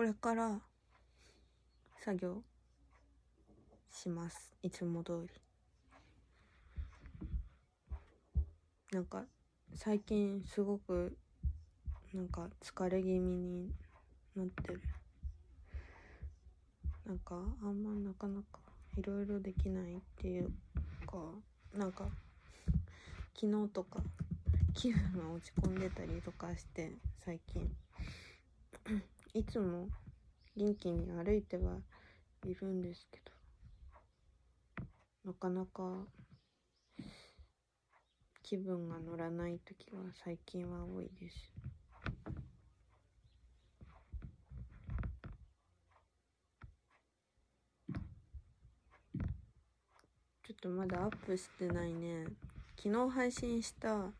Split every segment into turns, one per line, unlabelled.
これから作業します。いつも通り。なんか最近すごくなんか疲れ気味になってる。なんかあんまなかなかいろいろできないっていうかなんか昨日とか気分が落ち込んでたりとかして最近。いつも元気に歩いてはいるんですけどなかなか気分が乗らない時が最近は多いです。ちょっとまだアップしてないね。昨日配信した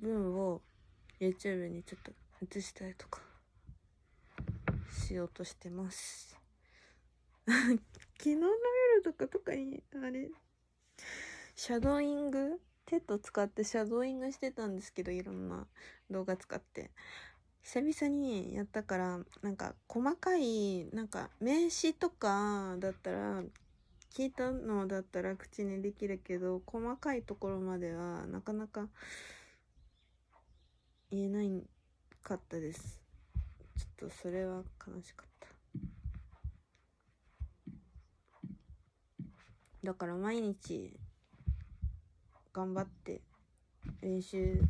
分を YouTube にちょっと映したりとか。しようとしてます。昨日の夜とかとかにあれシャドーイング？ TED 使ってシャドーイングしてたんですけどいろんな動画使って。久々にやったからなんか細かいなんか名詞とかだったら聞いたのだったら口にできるけど細かいところまではなかなか言えないかったです。とそれは悲しかった。だから毎日頑張って練習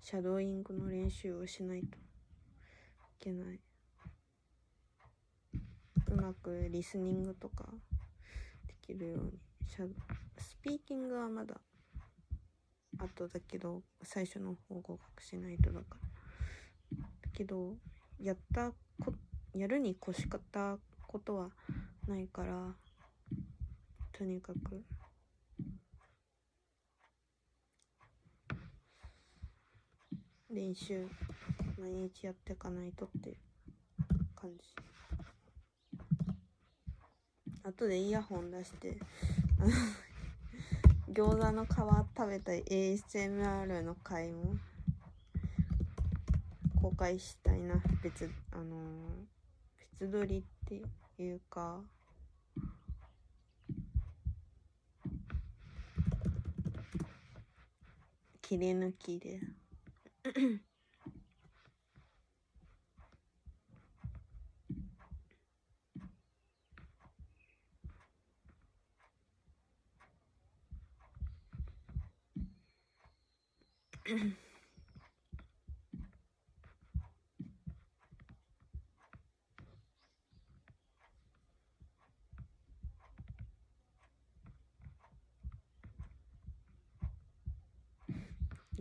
シャドーイングの練習をしないといけない。うまくリスニングとかできるようにシャスピーキングはまだ後だけど最初の方合格しないとだから。だけどやったこやるに越し方ことはないからとにかく。練習毎日やっていかないとって感じ。後でイヤホン出して 餃子の皮食べた ASMR の回も公開したいな。別あのー、別撮りっていうか。切り抜きで。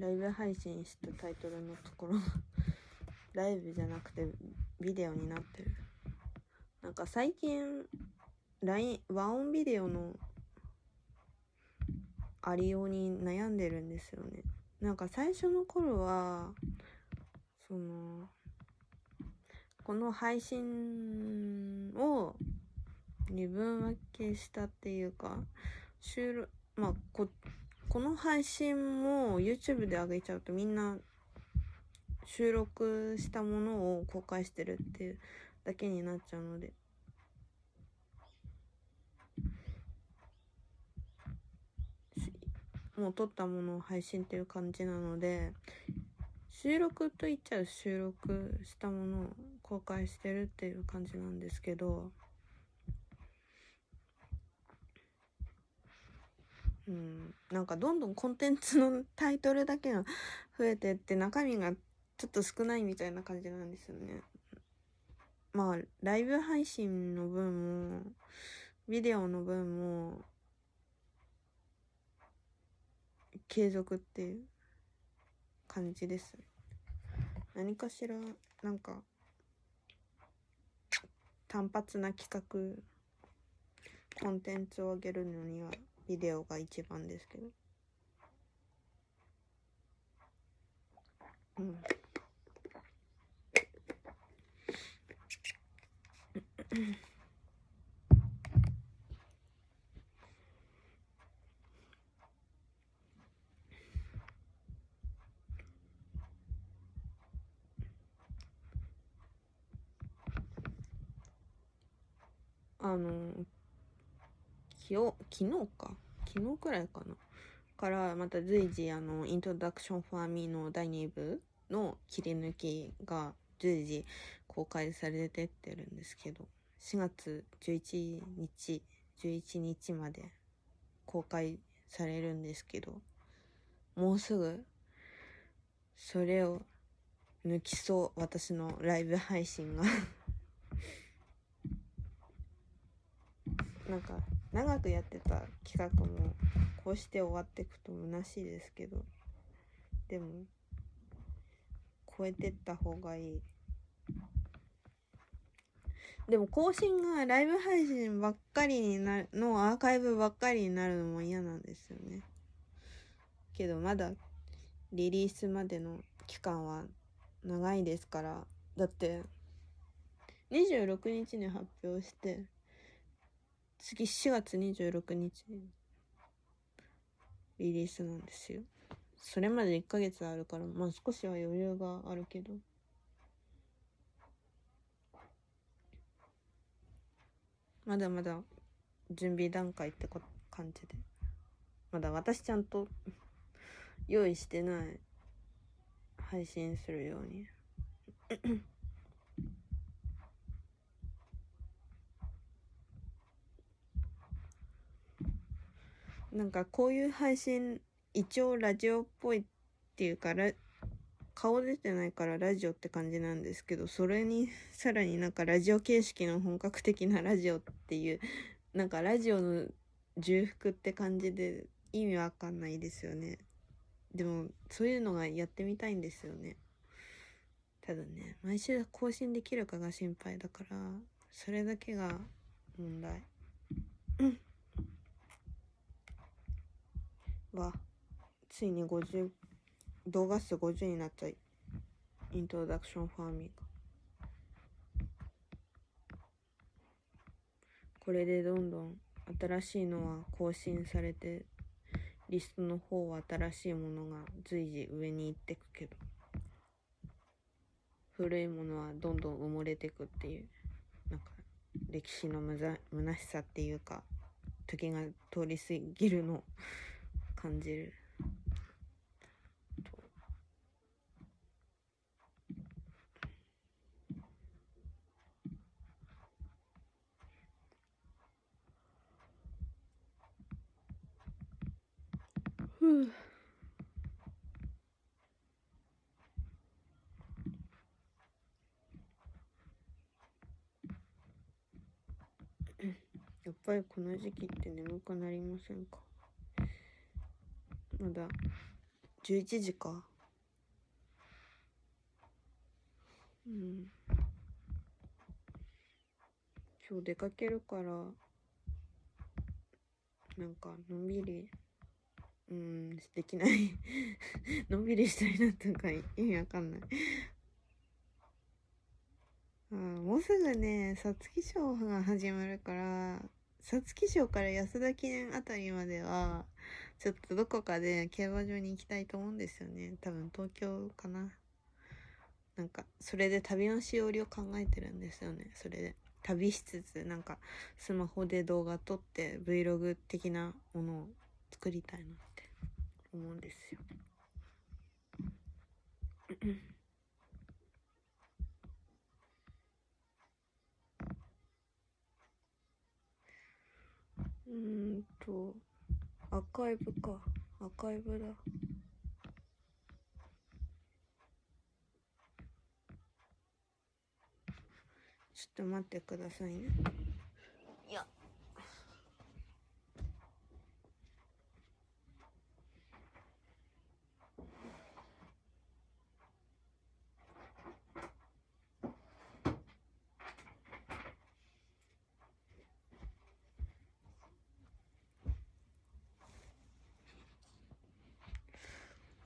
ライブ配信したタイトルのところ ライブじゃなくてビデオになってる。なんか最近 LINE 和音ビデオのありように悩んでるんですよね。なんか最初の頃はそのこの配信を二分分けしたっていうか収録まあここの配信も YouTube で上げちゃうとみんな収録したものを公開してるっていうだけになっちゃうので。もう撮ったものを配信っていう感じなので収録と言っちゃう収録したものを公開してるっていう感じなんですけど。うん、なんかどんどんコンテンツのタイトルだけが増えてって中身がちょっと少ないみたいな感じなんですよね。まあライブ配信の分もビデオの分も継続っていう感じです。何かしらなんか単発な企画コンテンツを上げるのにはビデオが一番ですけど。うん。あの昨日昨日か。昨日くらいかな。からまた随時あのイントロダクションファーミーの第2部の切り抜きが随時公開されてってるんですけど4月11日11日まで公開されるんですけどもうすぐそれを抜きそう私のライブ配信が。なんか長くやってた企画もこうして終わっていくと虚しいですけどでも超えてった方がいい。でも更新がライブ配信ばっかりになるのアーカイブばっかりになるのも嫌なんですよね。けどまだリリースまでの期間は長いですから。だって26日に発表して次4月26日にリリースなんですよ。それまで1ヶ月あるからまあ少しは余裕があるけど。まだまだ準備段階って感じで。まだ私ちゃんと 用意してない配信するように。なんかこういう配信一応ラジオっぽいっていうから顔出てないからラジオって感じなんですけどそれに さらになんかラジオ形式の本格的なラジオっていうなんかラジオの重複って感じで意味わかんないですよね。でもそういうのがやってみたいんですよね。ただね毎週更新できるかが心配だからそれだけが問題。うん。わついに50動画数50になったイントロダクションファーミーがこれでどんどん新しいのは更新されてリストの方は新しいものが随時上に行ってくけど古いものはどんどん埋もれてくっていうなんか歴史のむざ虚しさっていうか時が通り過ぎるの。感じる。やっぱりこの時期って眠くなりませんか？まだ11時か。うん。今日出かけるからなんかのんびりうんできない。のんびりしたいなとか意味わかんない。あもうすぐね皐月賞が始まるから皐月賞から安田記念あたりまではちょっとどこかで競馬場に行きたいと思うんですよね。多分東京かな。なんかそれで旅のしおりを考えてるんですよね。それで。旅しつつなんかスマホで動画撮って Vlog 的なものを作りたいなって思うんですよ。うんと。アーカイブか。アーカイブだ。ちょっと待ってくださいね。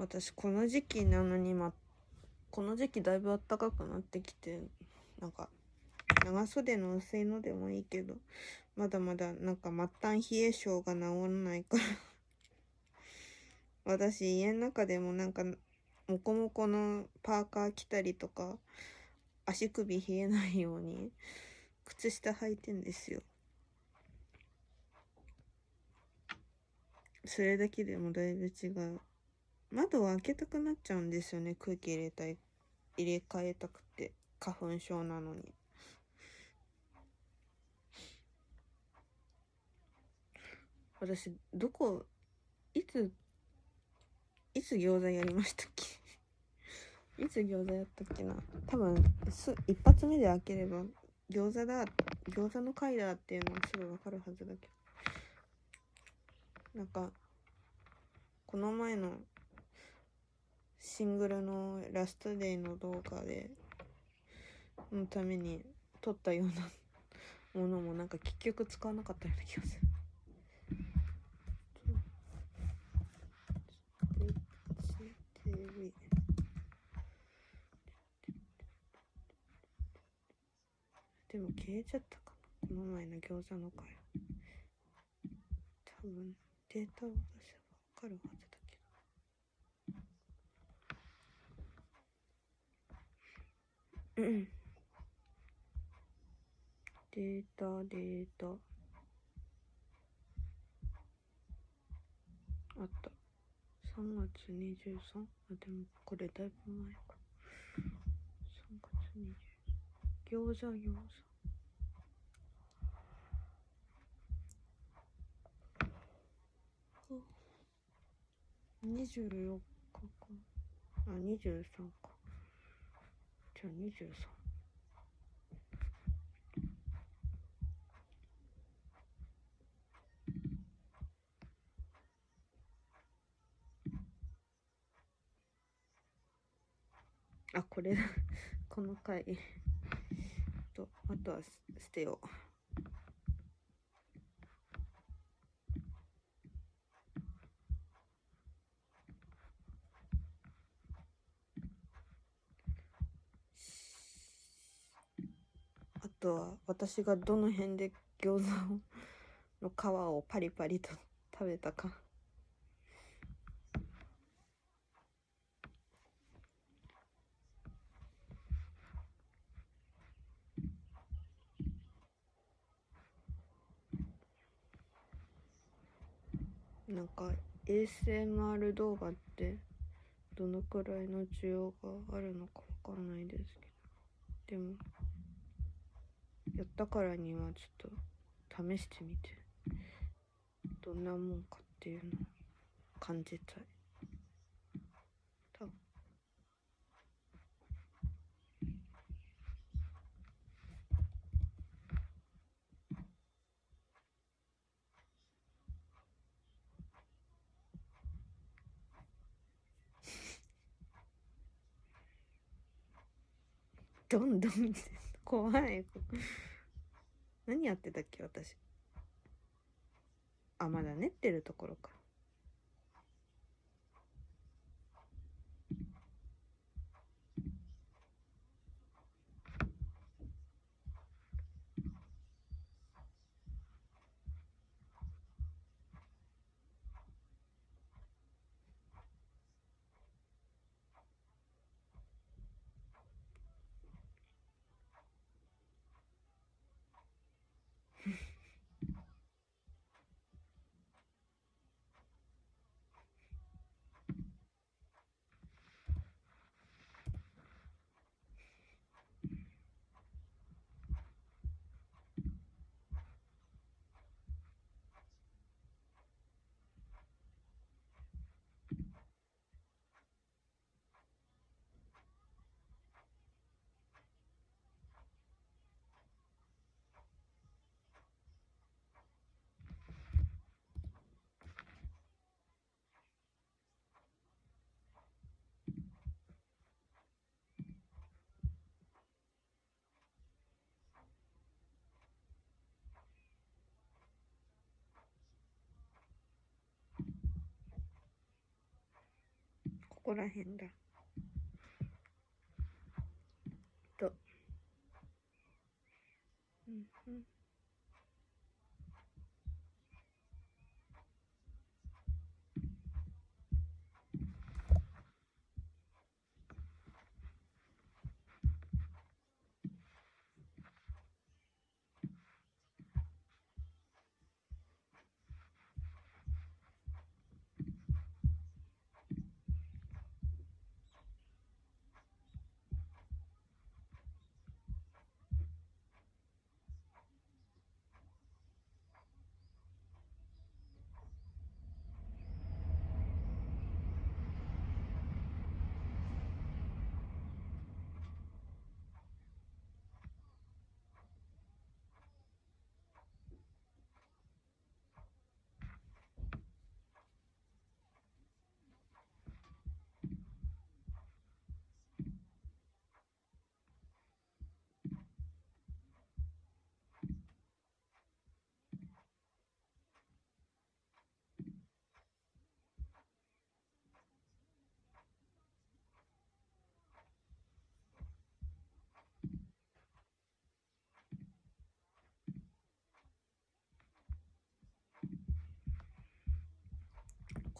私この時期なのに、ま、この時期だいぶ暖かくなってきてなんか長袖の薄いのでもいいけどまだまだなんか末端冷え性が治らないから。私家の中でもなんかモコモコのパーカー着たりとか足首冷えないように靴下履いてんですよ。それだけでもだいぶ違う。窓を開けたくなっちゃうんですよね。空気入れたい入れ替えたくて。花粉症なのに。私どこいついつ餃子やりましたっけ？いつ餃子やったっけな？多分す一発目で開ければ餃子だ餃子の回だっていうのはすぐ分かるはずだけど。なんかこの前のシングルのラストデイの動画でのために撮ったような ものもなんか結局使わなかったような気がする。でも消えちゃったかな。この前の餃子の回。多分データを出せばわかるはずだけどうんデータデータ。あった。3月23あでもこれだいぶ前か。3月20餃子餃子。24日か。あ23か。じゃあ23あこれ この回。とあとは捨てよう。とは私がどの辺で餃子の皮をパリパリと食べたか。なんか ASMR 動画ってどのくらいの需要があるのかわかんないですけど。でもやったからにはちょっと試してみて。どんなもんかっていうのを感じたい。多分。どんどん見て。怖い。何やってたっけ私。あまだ練ってるところか。ここら辺だ。と。うんうん。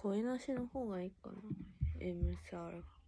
声なしの方がいいかな。MSR が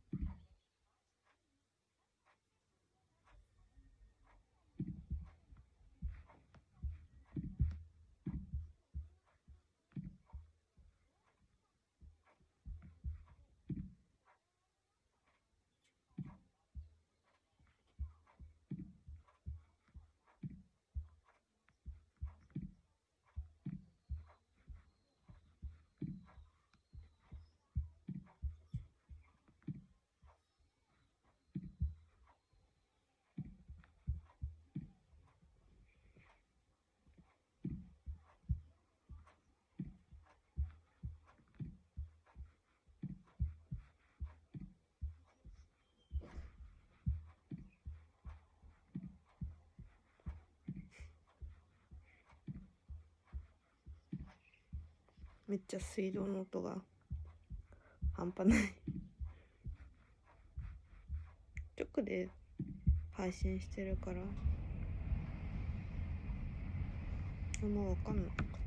めっちゃ水道の音が半端ない。直で配信してるから。あんま分かんない。か分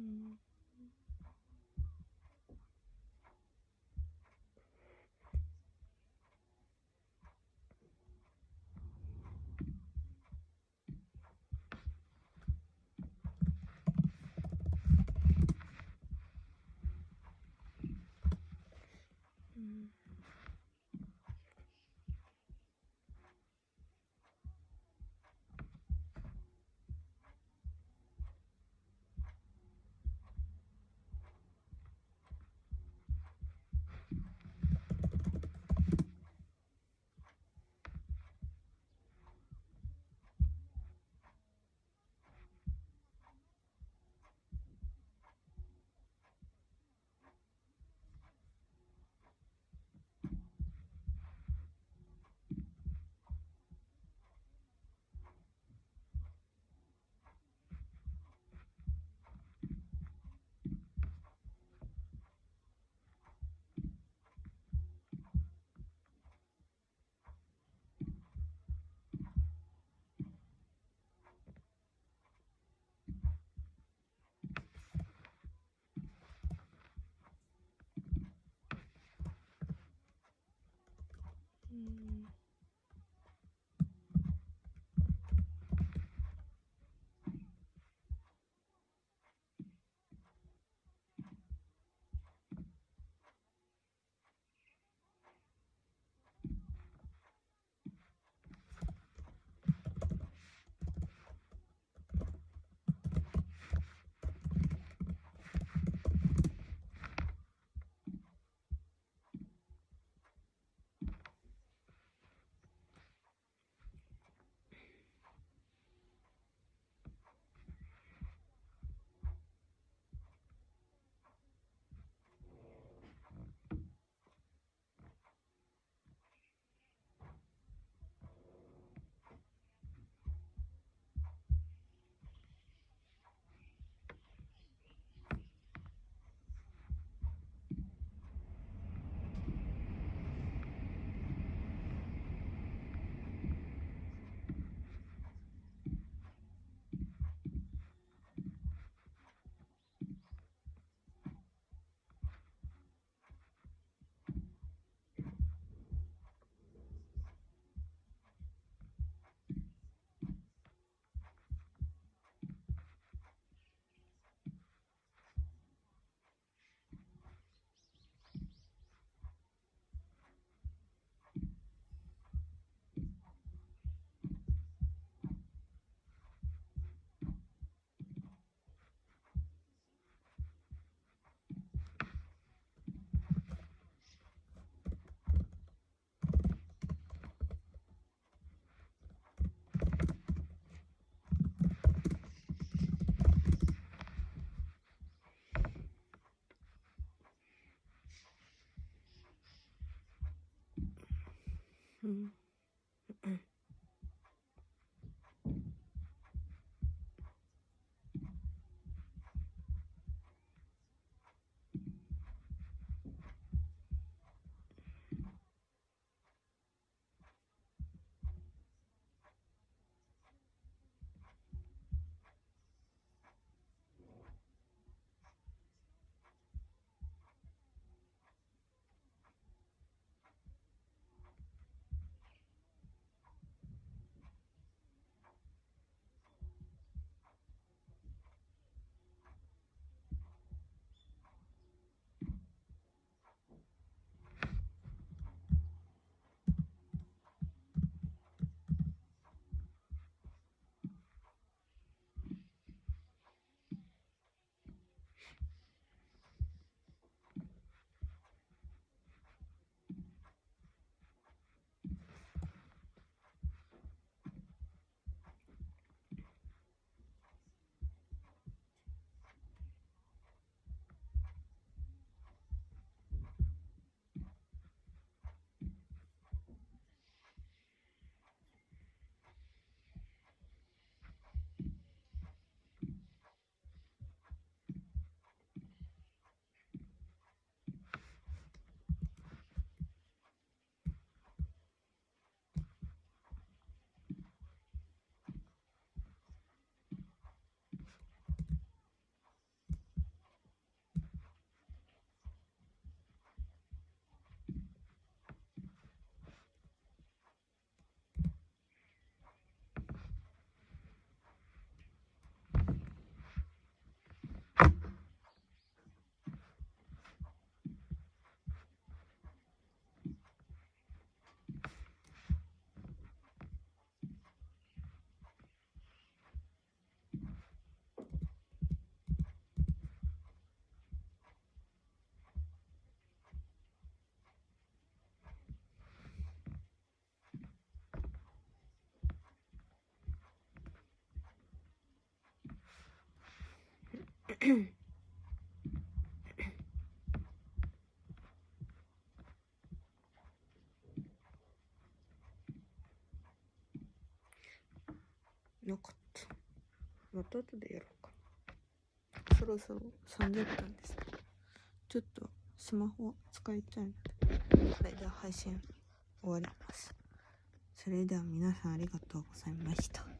う嗯。Mm-hmm. なかった。また後でやろうか。そろそろ30分です。ちょっとスマホ使いたいので。これでは配信終わります。それでは皆さんありがとうございました。